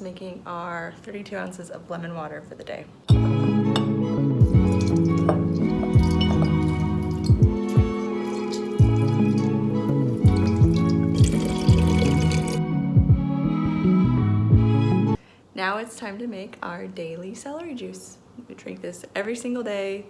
making our 32 ounces of lemon water for the day. Now it's time to make our daily celery juice. We drink this every single day.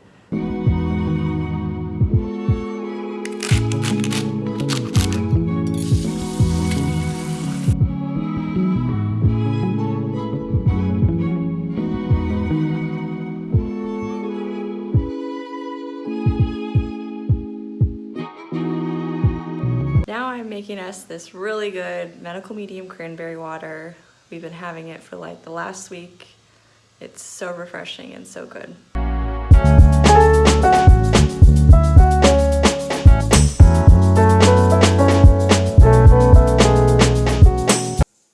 Making us this really good medical medium cranberry water. We've been having it for like the last week. It's so refreshing and so good.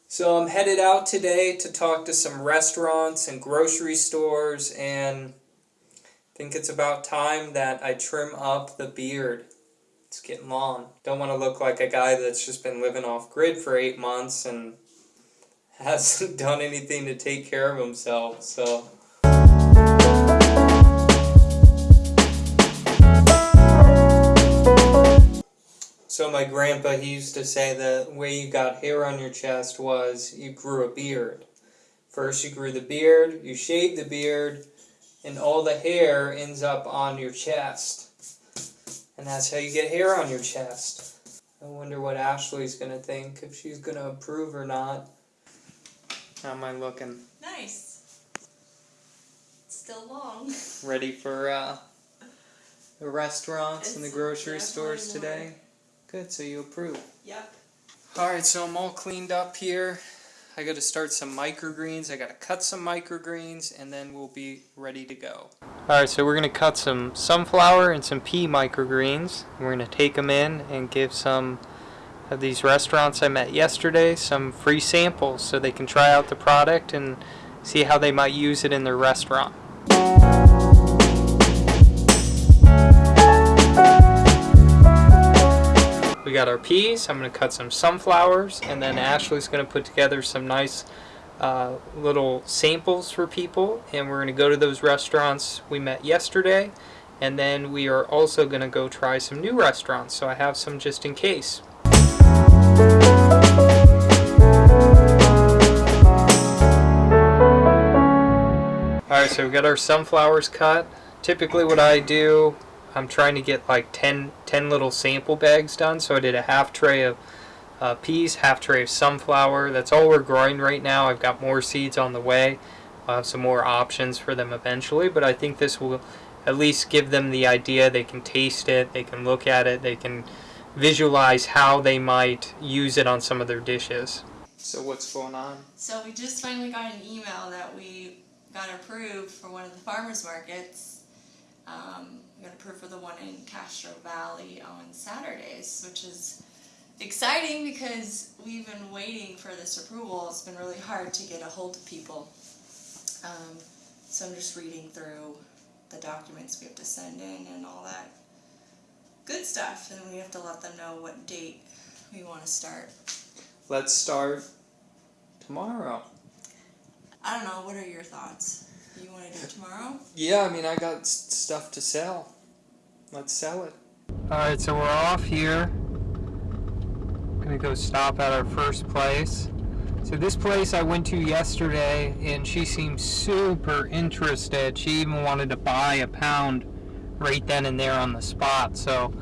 So I'm headed out today to talk to some restaurants and grocery stores and I think it's about time that I trim up the beard. It's getting long. Don't want to look like a guy that's just been living off grid for eight months and hasn't done anything to take care of himself, so So my grandpa, he used to say the way you got hair on your chest was you grew a beard. First you grew the beard, you shaved the beard, and all the hair ends up on your chest. And that's how you get hair on your chest. I wonder what Ashley's gonna think, if she's gonna approve or not. How am I looking? Nice. Still long. Ready for uh, the restaurants and the grocery stores more. today? Good, so you approve. Yep. Alright, so I'm all cleaned up here. I gotta start some microgreens. I gotta cut some microgreens and then we'll be ready to go. Alright, so we're gonna cut some sunflower and some pea microgreens. We're gonna take them in and give some of these restaurants I met yesterday some free samples so they can try out the product and see how they might use it in their restaurant. Got our peas. I'm going to cut some sunflowers, and then Ashley's going to put together some nice uh, little samples for people. And we're going to go to those restaurants we met yesterday, and then we are also going to go try some new restaurants. So I have some just in case. Alright, so we got our sunflowers cut. Typically what I do, I'm trying to get like 10, 10 little sample bags done. So I did a half tray of uh, peas, half tray of sunflower. That's all we're growing right now. I've got more seeds on the way. I'll have some more options for them eventually, but I think this will at least give them the idea. They can taste it, they can look at it, they can visualize how they might use it on some of their dishes. So what's going on? So we just finally got an email that we got approved for one of the farmers markets. Um, we got approved for the one in Castro Valley on Saturdays, which is exciting because we've been waiting for this approval. It's been really hard to get a hold of people. Um, so I'm just reading through the documents we have to send in and all that good stuff, and we have to let them know what date we want to start. Let's start tomorrow. I don't know. What are your thoughts? You want to do it tomorrow? Yeah, I mean, I got stuff to sell. Let's sell it. Alright, so we're off here. Gonna go stop at our first place. So this place I went to yesterday and she seemed super interested. She even wanted to buy a pound right then and there on the spot. So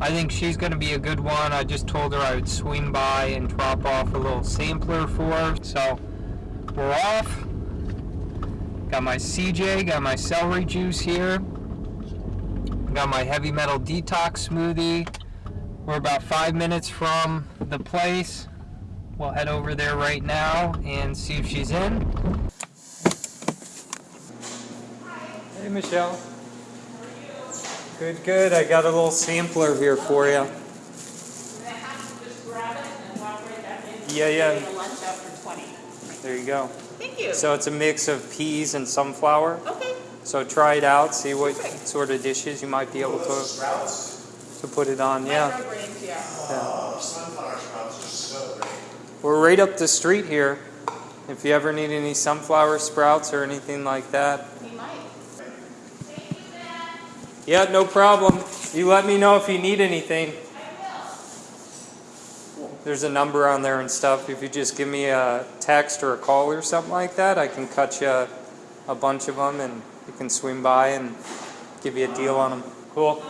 I think she's gonna be a good one. I just told her I would swing by and drop off a little sampler for her. So we're off. Got my CJ, got my celery juice here. Got my heavy metal detox smoothie. We're about five minutes from the place. We'll head over there right now and see if she's in. Hey, Michelle. Good, good. I got a little sampler here for you. Yeah, yeah. Lunch after 20. There you go. Thank you. So it's a mix of peas and sunflower. Okay. So try it out, see what sort of dishes you might be able to to put it on. Yeah. Microgreens, yeah. We're right up the street here. if you ever need any sunflower sprouts or anything like that. We might. Yeah, no problem. You let me know if you need anything. There's a number on there and stuff. If you just give me a text or a call or something like that, I can cut you a bunch of them and you can swing by and give you a deal on them. Cool.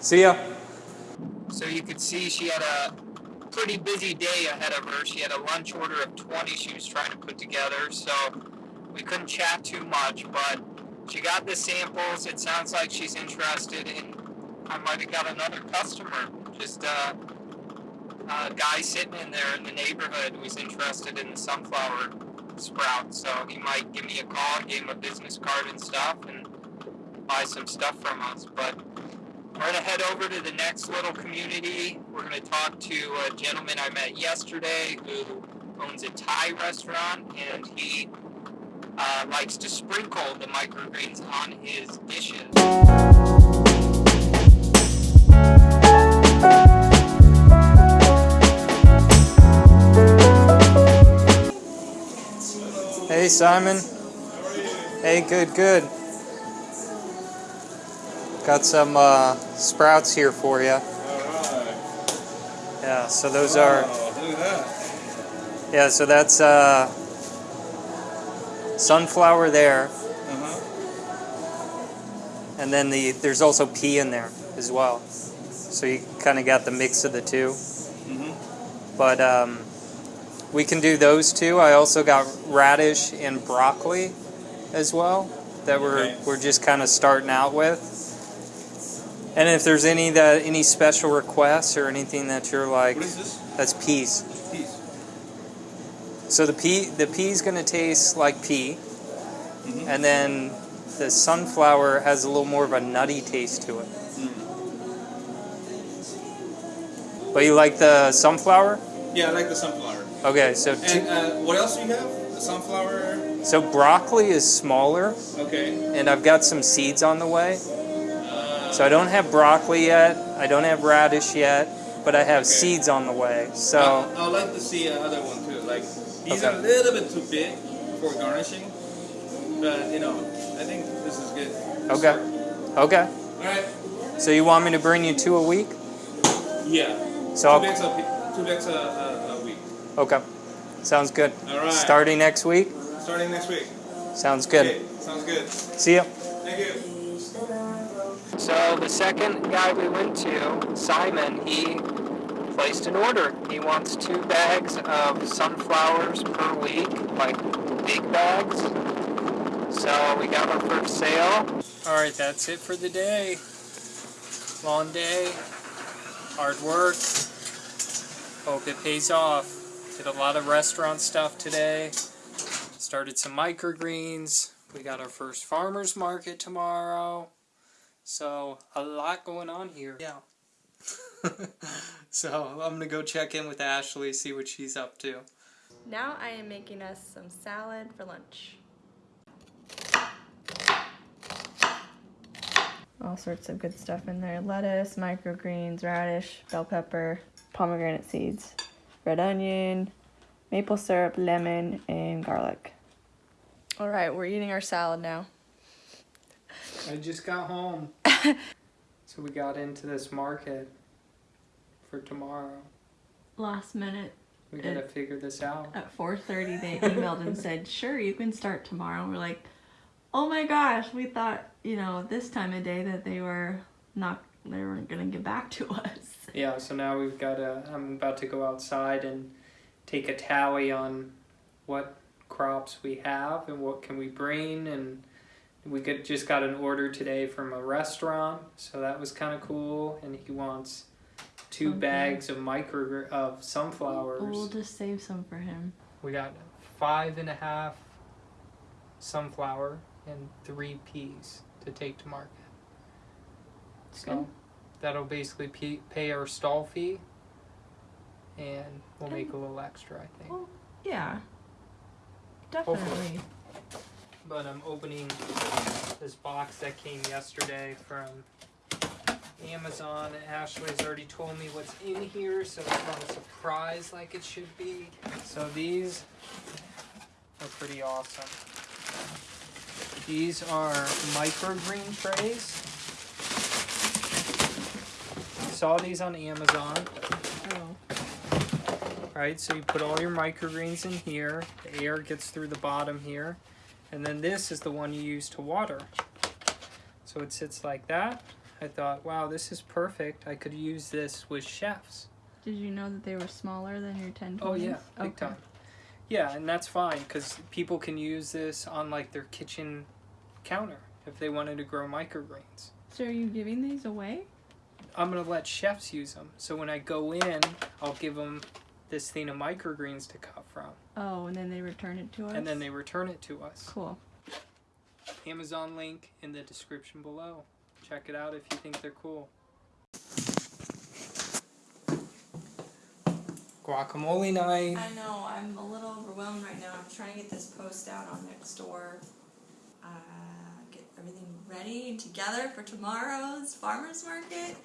See ya. So you could see she had a pretty busy day ahead of her. She had a lunch order of 20 she was trying to put together, so we couldn't chat too much, but she got the samples. It sounds like she's interested in. I might have got another customer. Just uh, a guy sitting in there in the neighborhood was interested in the sunflower sprout. So he might give me a call, give him a business card and stuff, and buy some stuff from us. But we're gonna head over to the next little community. We're gonna talk to a gentleman I met yesterday who owns a Thai restaurant, and he uh, likes to sprinkle the microgreens on his dishes. Hey Simon. Hey, good, good. Got some uh, sprouts here for you. Alright. Yeah, so those are. Oh, look at that. Yeah, so that's uh, sunflower there, Uh-huh. and then the there's also pea in there as well. So you kind of got the mix of the two. Mm-hmm. But um, we can do those two. I also got radish and broccoli as well that we're Okay. we're just kind of starting out with. And if there's any that any special requests or anything that you're like, What is this? that's peas. Peas. So the pea the pea's gonna taste like pea, Mhm. and then the sunflower has a little more of a nutty taste to it. Mm. But you like the sunflower? Yeah, I like the sunflower. Okay, so And uh, what else do you have? The sunflower. so broccoli is smaller, Okay. and I've got some seeds on the way. Uh, So I don't have broccoli yet. I don't have radish yet, but I have Okay. seeds on the way. So I, I would like to see another one too. Like these are a little bit too big for garnishing, but you know, I think this is good. okay, okay. All right. So you want me to bring you two a week? Yeah. So two I'll, bags a two bags a, a. okay, sounds good. All right. Starting next week. Starting next week. Sounds good. Okay. Sounds good. See ya. Thank you. So the second guy we went to, Simon, he placed an order. He wants two bags of sunflowers per week, like big bags. So we got our first sale. All right, that's it for the day. Long day, hard work. Hope it pays off. Did a lot of restaurant stuff today. Started some microgreens. We got our first farmers market tomorrow. So a lot going on here. Yeah. so I'm gonna go check in with Ashley, see what she's up to. Now I am making us some salad for lunch. All sorts of good stuff in there lettuce, microgreens, radish, bell pepper, pomegranate seeds, red onion, maple syrup, lemon, and garlic. All right, we're eating our salad now. I just got home. so we got into this market for tomorrow. last minute We gotta figure this out. at 4.30 they emailed and said sure you can start tomorrow and we're like oh my gosh we thought you know this time of day that they were not they weren't gonna get back to us Yeah, so now we've gotta I'm about to go outside and take a tally on what crops we have and what can we bring and we could just got an order today from a restaurant, so that was kind of cool. And he wants two Okay. bags of micro of sunflowers. we'll just save some for him We got five and a half sunflower and three peas to take to market. So Good. that'll basically pay, pay our stall fee, and we'll make a little extra, I think. well yeah Hopefully. definitely But I'm opening this box that came yesterday from Amazon. Ashley's already told me what's in here, so it's not a surprise like it should be. So these are pretty awesome. These are microgreen trays. Saw these on Amazon. Oh. right? So you put all your microgreens in here. The air gets through the bottom here. And then this is the one you use to water. So it sits like that. I thought, wow, this is perfect. I could use this with chefs. Did you know that they were smaller than your 10 Oh yeah, big okay. time. Yeah, and that's fine because people can use this on like their kitchen counter if they wanted to grow microgreens. So are you giving these away? I'm gonna let chefs use them. So when I go in, I'll give them this thing of microgreens to cut from, Oh, and then they return it to us? and then they return it to us. Cool. Amazon link in the description below. Check it out if you think they're cool. Guacamole night. I know, I'm a little overwhelmed right now. I'm trying to get this post out on next door. Uh, get everything ready and together for tomorrow's farmer's market.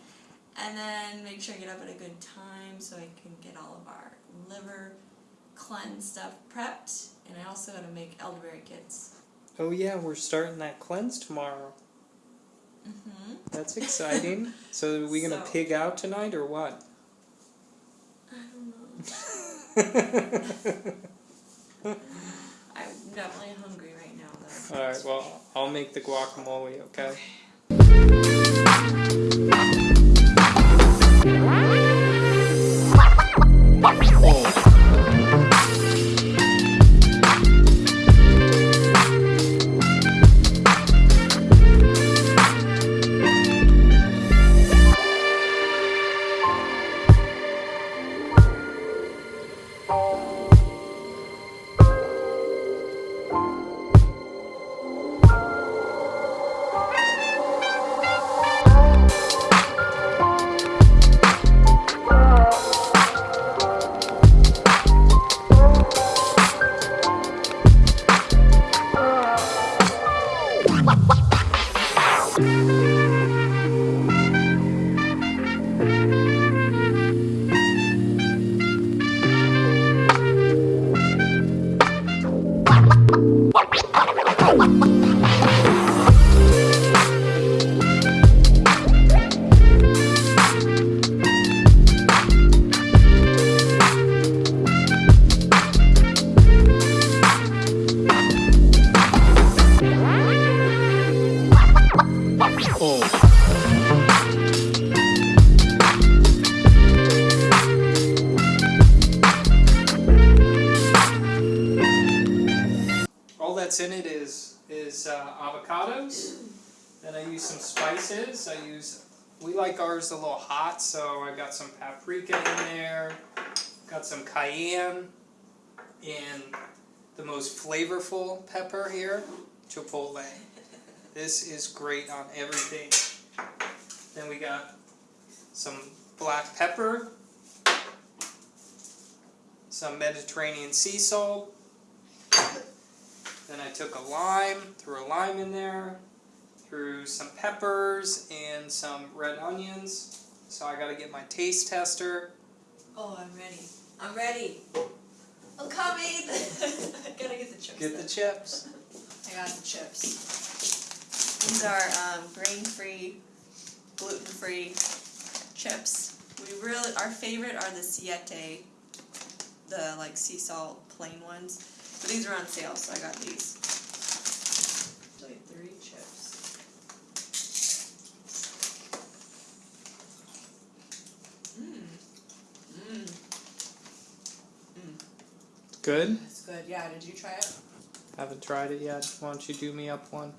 And then make sure I get up at a good time so I can get all of our liver cleanse stuff prepped. And I also gotta make elderberry kits. Oh yeah, we're starting that cleanse tomorrow. Mm-hmm. That's exciting. so are we gonna So- pig out tonight or what? I don't know. I'm definitely hungry right now though. All right. Well, I'll make the guacamole. Okay. All spices. I use we like ours a little hot, so I got some paprika in there. Got some cayenne and the most flavorful pepper here, chipotle. This is great on everything. Then we got some black pepper, some Mediterranean sea salt. Then I took a lime, threw a lime in there, threw some peppers and some red onions. So I gotta get my taste tester. Oh, I'm ready. I'm ready. I'm coming. I gotta get the chips. Get the chips. I got the chips. These are um, grain-free, gluten-free chips. We really, our favorite are the Siete, the like sea salt plain ones. But these are on sale, so I got these. So I get three chips. Mmm. Mmm. Good. It's good. Yeah. Did you try it? Haven't tried it yet. Why don't you do me up one?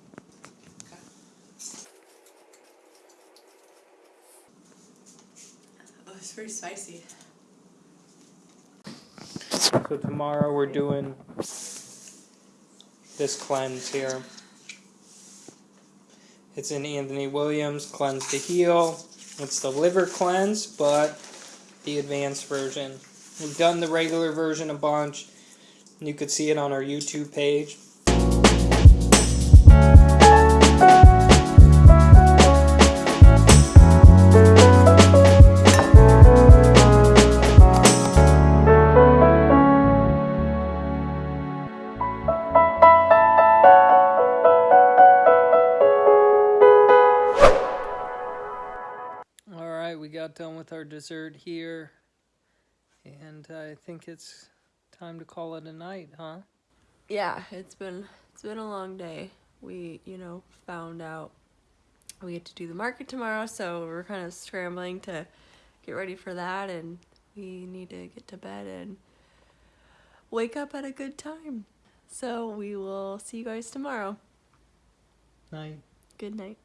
Okay. Oh, it's pretty spicy. So tomorrow we're doing this cleanse here. It's in Anthony Williams Cleanse to Heal. It's the liver cleanse, but the advanced version. We've done the regular version a bunch. You could see it on our YouTube page. All right, we got done with our dessert here. And I think it's time to call it a night, huh? yeah, it's been it's been a long day. We, you know, found out we get to do the market tomorrow, so we're kind of scrambling to get ready for that and we need to get to bed and wake up at a good time. So we will see you guys tomorrow. Night. Good night.